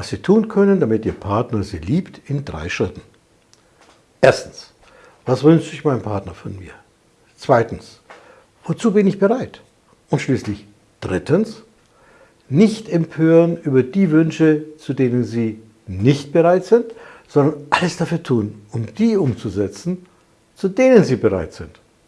was Sie tun können, damit Ihr Partner Sie liebt, in drei Schritten. Erstens, was wünscht sich mein Partner von mir? Zweitens, wozu bin ich bereit? Und schließlich drittens, nicht empören über die Wünsche, zu denen Sie nicht bereit sind, sondern alles dafür tun, um die umzusetzen, zu denen Sie bereit sind.